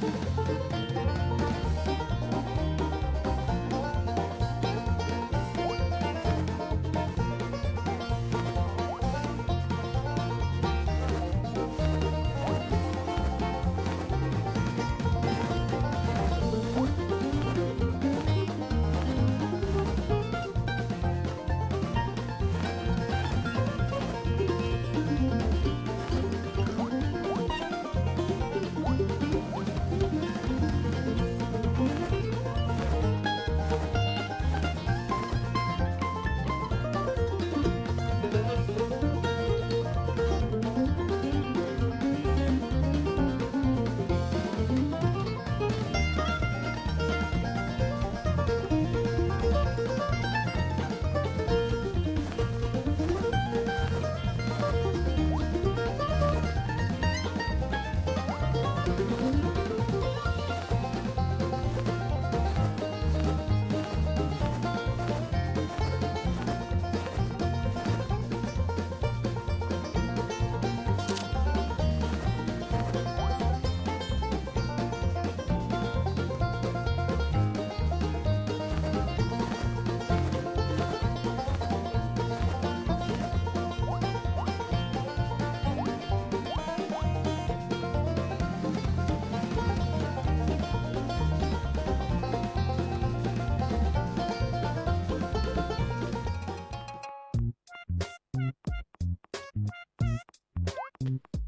Música Wow.